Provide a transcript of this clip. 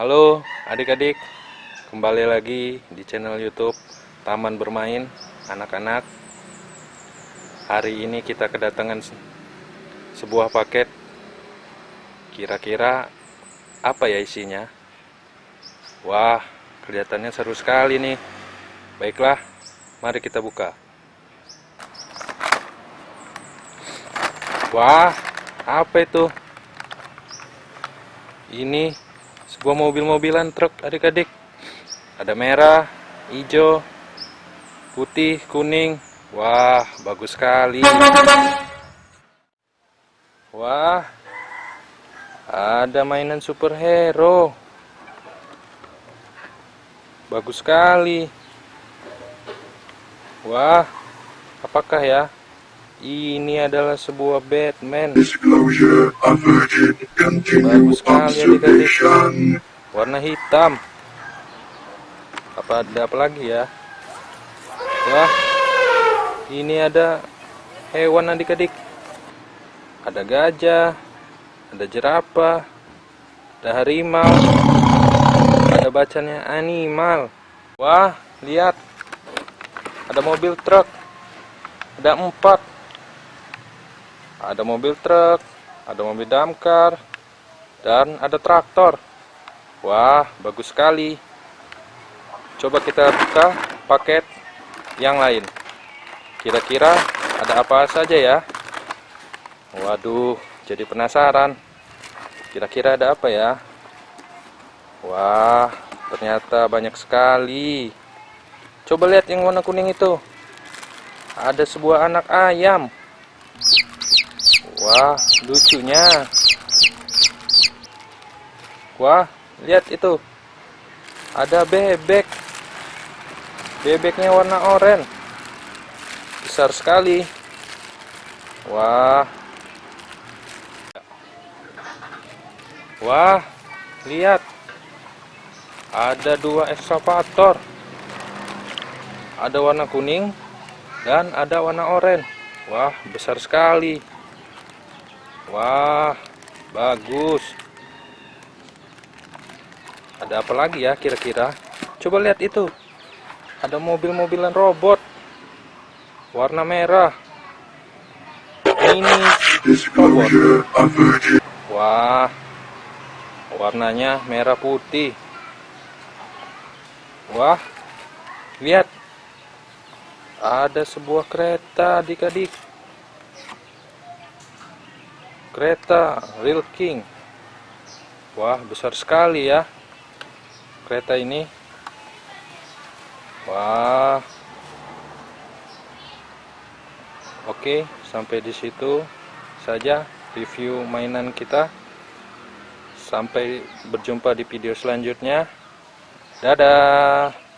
Halo adik-adik, kembali lagi di channel YouTube Taman Bermain Anak-anak. Hari ini kita kedatangan sebuah paket. Kira-kira apa ya isinya? Wah, kelihatannya seru sekali nih. Baiklah, mari kita buka. Wah, apa itu? Ini sebuah mobil-mobilan truk adik-adik. Ada merah, hijau, putih, kuning. Wah, bagus sekali. Wah, ada mainan superhero. Bagus sekali. Wah, apakah ya? Ini adalah sebuah Batman. Disclosure averted. Bagus sekali adik-adik. observation. Warna hitam. Apa ada apa lagi ya? Wah, ini ada hewan adik-adik. Ada gajah, ada jerapah, ada harimau, ada bacanya animal. Wah, lihat. Ada mobil truk. Ada empat. Ada mobil truk, ada mobil damkar, dan ada traktor. Wah, bagus sekali. Coba kita buka paket yang lain. Kira-kira ada apa saja ya? Waduh, jadi penasaran. Kira-kira ada apa ya? Wah, ternyata banyak sekali. Coba lihat yang warna kuning itu. Ada sebuah anak ayam. Wah, lucunya. Wah, lihat itu. Ada bebek. Bebeknya warna oranye. Besar sekali. Wah. Wah, lihat. Ada dua ekskavator. Ada warna kuning dan ada warna oranye. Wah, besar sekali. Wah, bagus. Ada apa lagi ya kira-kira? Coba lihat itu. Ada mobil-mobilan robot. Warna merah. Ini averted. Wah, warnanya merah putih. Wah, lihat. Ada sebuah kereta adik-adik. Kereta Real King. Wah, besar sekali ya. Kereta ini. Wah. Oke, sampai di situ saja review mainan kita. Sampai berjumpa di video selanjutnya. Dadah.